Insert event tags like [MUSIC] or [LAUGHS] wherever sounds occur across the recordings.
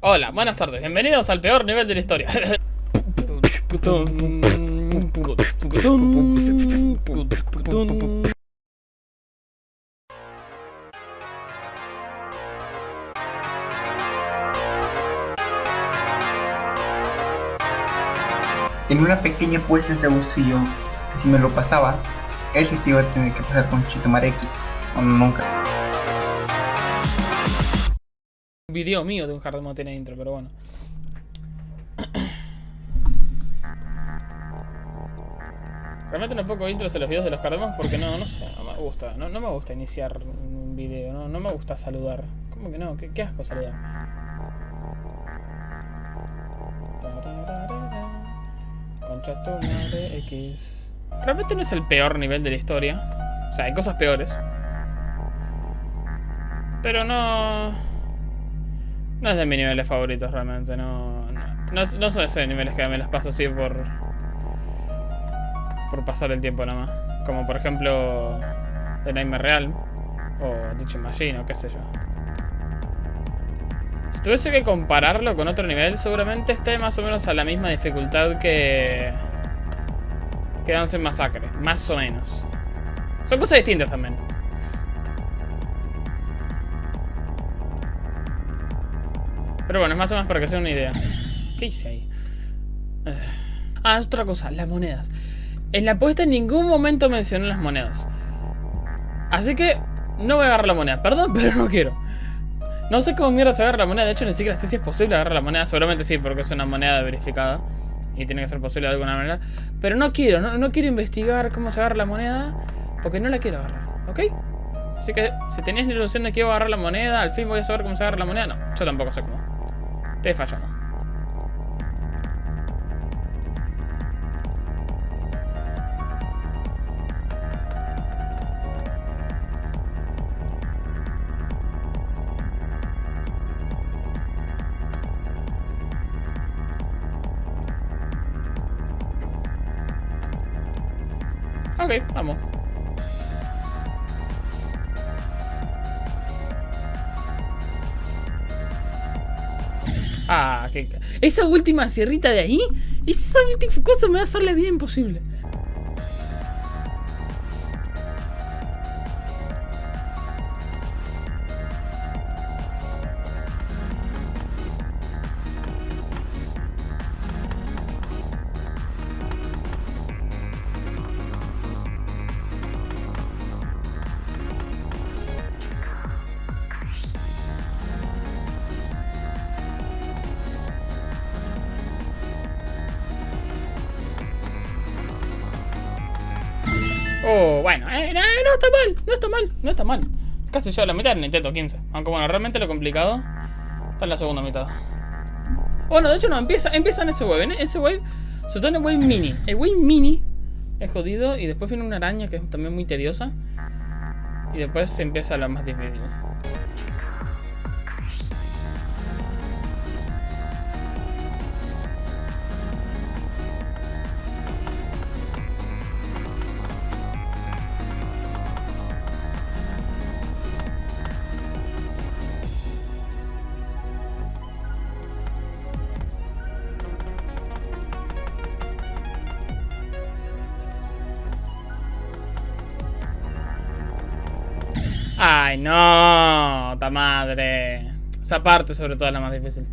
Hola, buenas tardes, bienvenidos al peor nivel de la historia. En una pequeña apuesta entre Augusto y yo, que si me lo pasaba, él se te iba a tener que pasar con Chitomar X, o nunca. Video mío de un hard mode tiene intro, pero bueno. Realmente no pongo intros en los videos de los hard porque no, no sé, no me gusta. No, no me gusta iniciar un video, no, no me gusta saludar. ¿Cómo que no? ¿Qué, asco saludar? Concha tu X. Realmente no es el peor nivel de la historia. O sea, hay cosas peores. Pero no... No es de mis niveles favoritos realmente, no... No, no, son esos niveles que me los paso así por... Por pasar el tiempo nada más. Como por ejemplo... The Nightmare Real. O Teaching Machine o qué sé yo. Si tuviese que compararlo con otro nivel, seguramente esté más o menos a la misma dificultad que... Que Dance Massacre. Más o menos. Son cosas distintas también. Pero bueno, es más o menos para que sea una idea. ¿Qué hice ahí? Ah, es otra cosa, las monedas. En la apuesta en ningún momento mencioné las monedas. Así que no voy a agarrar la moneda. Perdón, [LAUGHS] pero no quiero. No sé cómo mierda se agarra la moneda. De hecho, ni siquiera sé si es posible agarrar la moneda. Seguramente sí, porque es una moneda verificada. Y tiene que ser posible de alguna manera. Pero no quiero, no, no quiero investigar cómo se agarra la moneda. Porque no la quiero agarrar, ¿ok? Así que si tenías la ilusión de que iba a agarrar la moneda, al fin voy a saber cómo se agarra la moneda. No, yo tampoco sé cómo. Estoy fallando. Ok, vamos. Esa última sierrita de ahí, esa última cosa me va a hacer la vida imposible. Oh, bueno, eh, no, está mal, no está mal, no está mal. Casi yo a la mitad del Nintendo 15. Aunque bueno, realmente lo complicado está en la segunda mitad. Bueno, de hecho no, empieza, empieza en ese wave. En ese wave, se todo en el wave mini. El wave mini es jodido y después viene una araña que es también muy tediosa. Y después se empieza la más difícil. Ay, no, ta madre. Esa parte sobre todo es la más difícil.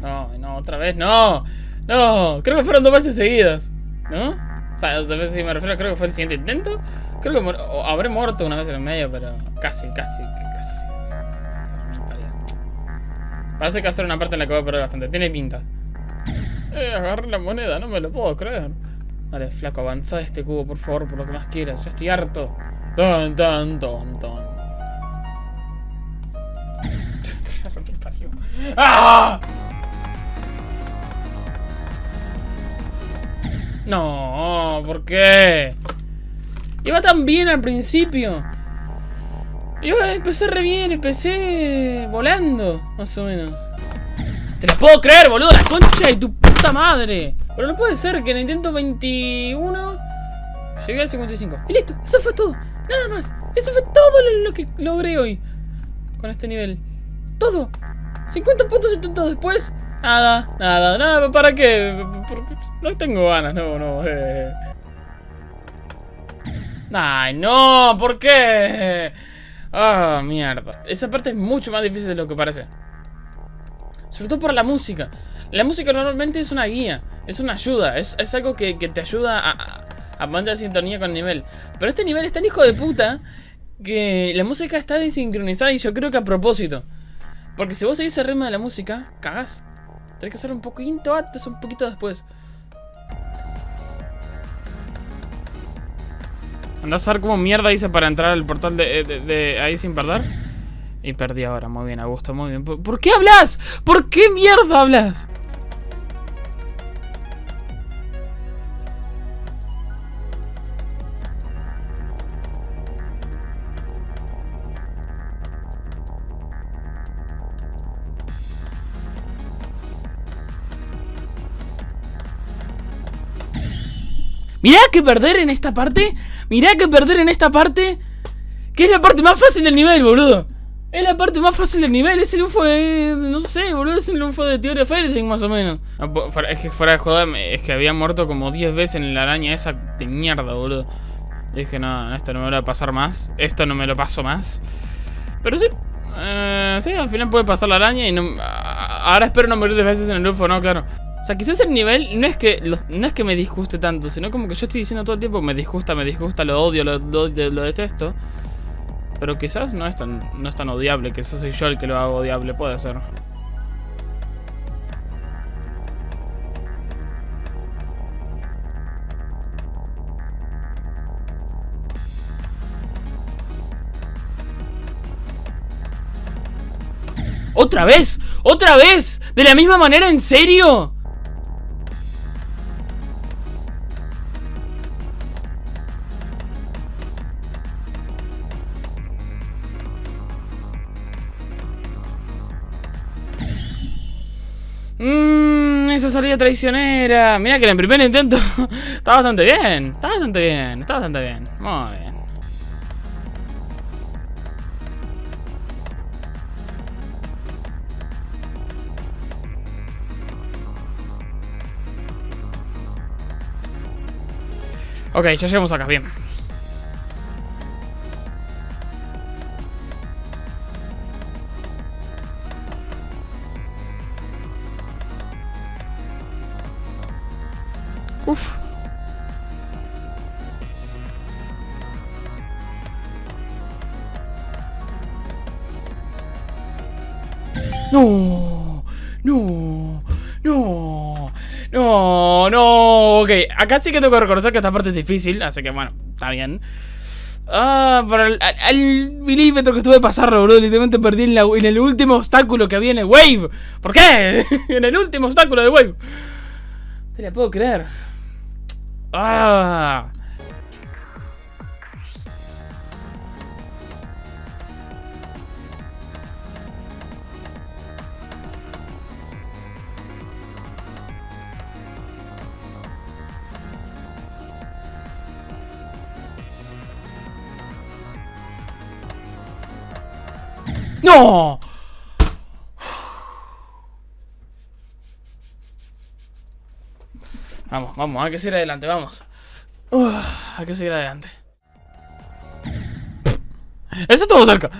No, no, otra vez, no. No, creo que fueron dos veces seguidas. ¿No? O sea, dos veces si me refiero, creo que fue el siguiente intento. Creo que habré muerto una vez en el medio, pero casi, casi, casi. Parece que hacer una parte en la que voy a perder bastante. Tiene pinta. Eh, agarré la moneda, no me lo puedo creer. Dale, flaco, avanza este cubo, por favor, por lo que más quieras. Ya estoy harto. Ton, ton, ton, [LAUGHS] ton. ¡Ah! No, ¿por qué? Iba tan bien al principio. Iba, empecé re bien, empecé volando, más o menos. ¡Te lo puedo creer, boludo! ¡La concha de tu puta madre! Pero no puede ser que en Nintendo 21 Llegué al 55. Y listo, eso fue todo. Nada más. Eso fue todo lo, que logré hoy. Con este nivel. Todo. 50 puntos intentados después. Nada, nada, nada. ¿Para qué? No tengo ganas, no, no. Eh. Ay, no, ¿por qué? Ah, mierda. Esa parte es mucho más difícil de lo que parece. Sobre todo por la música. La música normalmente es una guía, es una ayuda, es, algo que, te ayuda a, a mantener sintonía con el nivel. Pero este nivel es tan hijo de puta que la música está desincronizada y yo creo que a propósito. Porque si vos seguís el ritmo de la música, cagás. Tenés que hacer un poquito antes, un poquito después. Andás a ver cómo mierda hice para entrar al portal de, ahí sin perder. Y perdí ahora, muy bien, Augusto, muy bien. ¿Por qué hablas? ¿Por qué mierda hablas? Mirá que perder en esta parte. Mirá que perder en esta parte. Que es la parte más fácil del nivel, boludo. Es la parte más fácil del nivel. Es el UFO de. No sé, boludo. Es el UFO de Theory of más o menos. Es que fuera de joder, es que había muerto como 10 veces en la araña esa de mierda, boludo. Y dije, no, esto no me lo va a pasar más. Esto no me lo paso más. Pero sí. Eh, sí, al final puede pasar la araña y no. Ahora espero no morir 10 veces en el UFO, no, claro. O sea, quizás el nivel no es que no es que me disguste tanto, sino como que yo estoy diciendo todo el tiempo me disgusta, me disgusta, lo odio, lo, lo, detesto. Pero quizás no es tan no es tan odiable, quizás soy yo el que lo hago odiable, puede ser. ¿Otra vez? ¿Otra vez? ¿De la misma manera? ¿En serio? Salida traicionera. Mira que en el primer intento [LAUGHS] está bastante bien. Está bastante bien, está bastante bien. Muy bien. Ok, ya llegamos acá, bien. No, no, no, no, no. Ok, acá sí que tengo que reconocer que esta parte es difícil, así que bueno, está bien. Ah, para el, al, milímetro que estuve de pasarlo, bro. Literalmente perdí en, en, el último obstáculo que había en el Wave. ¿Por qué? [LAUGHS] en el último obstáculo de Wave. Te la puedo creer. ¡Ah! ¡No! Vamos, vamos, hay que seguir adelante, vamos. hay que seguir adelante. Eso estuvo cerca.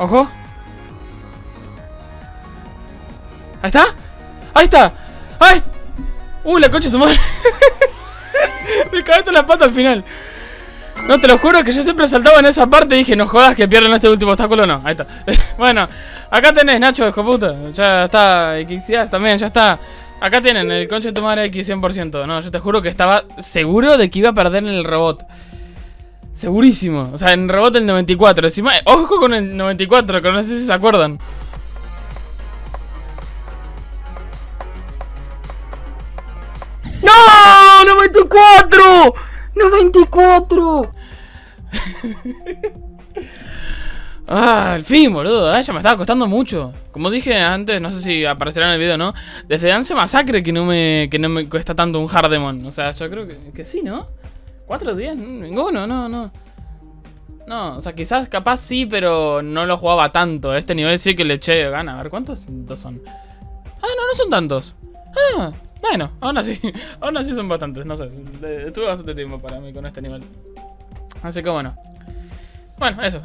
Ojo. Ahí está. Ahí está. ¡Ay! ¡Uy, la concha de tu madre! [LAUGHS] Me cagaste la pata al final. No, te lo juro que yo siempre saltaba en esa parte y dije, no jodas que pierden este último obstáculo, no. Ahí está. [LAUGHS] bueno, acá tenés, Nacho, hijo puta. Ya está, Xixias también, ya está. Acá tienen el concha de tu madre X 100%. No, yo te juro que estaba seguro de que iba a perder en el robot. Segurísimo. O sea, en el robot del 94. Encima, ojo con el 94, que no sé si se acuerdan. ¡No! ¡94! ¡94! [LAUGHS] Ah, al fin, boludo. Ah, ya me estaba costando mucho. Como dije antes, no sé si aparecerá en el video no. Desde Dance Masacre que no me, que no me cuesta tanto un Hardemon. O sea, yo creo que, que sí, ¿no? ¿Cuatro días? Ninguno, no, no. No, o sea, quizás capaz sí, pero no lo jugaba tanto. Este nivel sí que le eché gana. A ver, ¿cuántos son? Ah, no, no son tantos. Ah, bueno, aún así. [LAUGHS] aún así son bastantes, no sé. Estuve bastante tiempo para mí con este nivel. Así que bueno. Bueno, eso.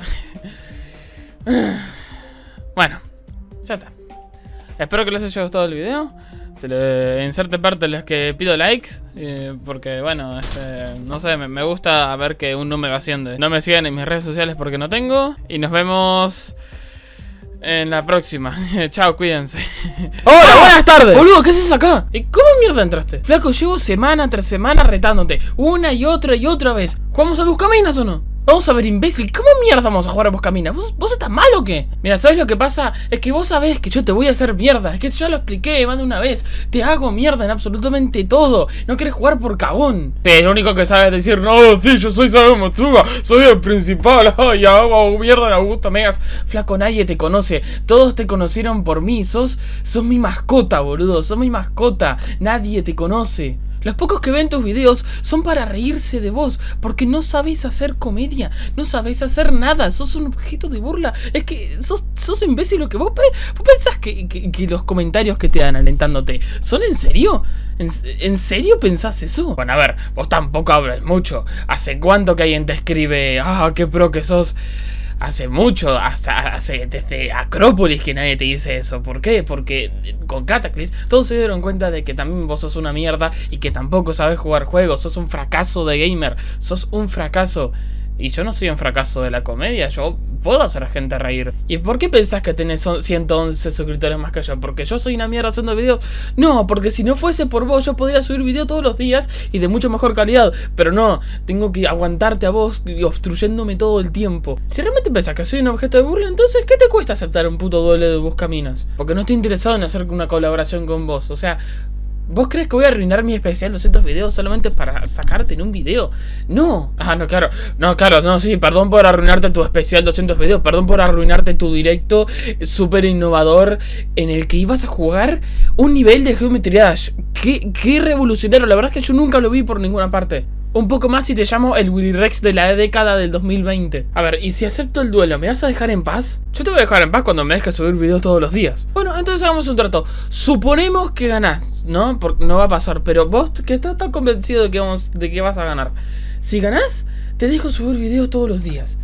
[LAUGHS] bueno, ya está. Espero que les haya gustado el video. Se le inserte parte de los que pido likes. Eh, porque, bueno, este, no sé, me, me, gusta ver que un número asciende. No me sigan en mis redes sociales porque no tengo. Y nos vemos en la próxima. [LAUGHS] Chao, cuídense. [LAUGHS] ¡Hola, buenas tardes! Boludo, ¿qué haces acá? ¿Y cómo mierda entraste? Flaco, llevo semana tras semana retándote. Una y otra y otra vez. ¿Jugamos a Buscaminas o no? Vamos a ver, imbécil, ¿cómo mierda vamos a jugar a Buscaminas? ¿Vos, ¿Vos estás mal o qué? Mira, ¿sabes lo que pasa? Es que vos sabés que yo te voy a hacer mierda. Es que ya lo expliqué más de una vez. Te hago mierda en absolutamente todo. No querés jugar por cagón. Sí, lo único que sabes decir No, sí, yo soy Sabe Matsuga Soy el principal [LAUGHS] Ay, hago mierda en Augusto Megas. Flaco, nadie te conoce. Todos te conocieron por mí. Sos, sos mi mascota, boludo. Sos mi mascota. Nadie te conoce los pocos que ven tus videos son para reírse de vos, porque no sabes hacer comedia, no sabes hacer nada, sos un objeto de burla. Es que sos, sos imbécil lo que vos, vos pensás que, que, los comentarios que te dan alentándote son en serio. ¿En, ¿En, serio pensás eso? Bueno, a ver, vos tampoco hablas mucho. ¿Hace cuánto que alguien te escribe, ah, qué pro que sos? Hace mucho, hasta hace desde Acrópolis que nadie te dice eso. ¿Por qué? Porque con Cataclysm todos se dieron cuenta de que también vos sos una mierda y que tampoco sabes jugar juegos, sos un fracaso de gamer, sos un fracaso. Y yo no soy un fracaso de la comedia, yo puedo hacer a gente reír. ¿Y por qué pensás que tenés 111 suscriptores más que yo? ¿Porque yo soy una mierda haciendo videos? No, porque si no fuese por vos yo podría subir video todos los días y de mucho mejor calidad. Pero no, tengo que aguantarte a vos obstruyéndome todo el tiempo. Si realmente pensás que soy un objeto de burla, entonces ¿qué te cuesta aceptar un puto duelo de Buscaminas? Porque no estoy interesado en hacer una colaboración con vos. O sea, ¿Vos crees que voy a arruinar mi especial 200 videos solamente para sacarte en un video? No. Ah, no, claro. No, claro, no, sí. Perdón por arruinarte tu especial 200 videos. Perdón por arruinarte tu directo súper innovador en el que ibas a jugar un nivel de Geometry Dash. Qué, qué revolucionario. La verdad es que yo nunca lo vi por ninguna parte un poco más y te llamo el Willy Rex de la década del 2020. A ver, ¿y si acepto el duelo, me vas a dejar en paz? Yo te voy a dejar en paz cuando me dejes subir videos todos los días. Bueno, entonces hagamos un trato. Suponemos que ganás, ¿no? Porque no va a pasar, pero vos que estás tan convencido de que, vamos, de que vas a ganar. Si ganás, te dejo subir videos todos los días.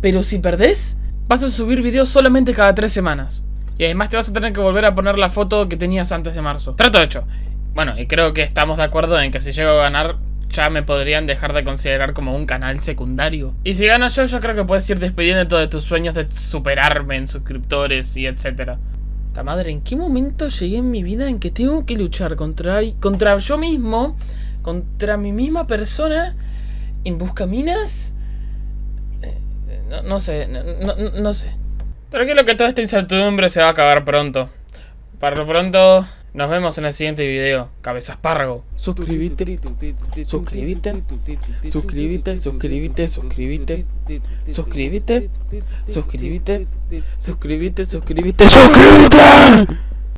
Pero si perdés, vas a subir videos solamente cada tres semanas. Y además te vas a tener que volver a poner la foto que tenías antes de marzo. Trato hecho. Bueno, y creo que estamos de acuerdo en que si llego a ganar, ya me podrían dejar de considerar como un canal secundario. Y si gano yo, yo creo que puedes ir despidiendo todos tus sueños de superarme en suscriptores y etcétera. Ta madre, ¿en qué momento llegué en mi vida en que tengo que luchar contra, contra yo mismo, contra mi misma persona, en buscaminas? Eh, no, no sé, no, no, no sé. Tranquilo que toda esta incertidumbre se va a acabar pronto. Para lo pronto, nos vemos en el siguiente video. Cabezas Párrago. Suscríbete. Suscríbete. Suscríbete. Suscríbete. Suscríbete. Suscríbete. Suscríbete. Suscríbete. Suscríbete. Suscríbete.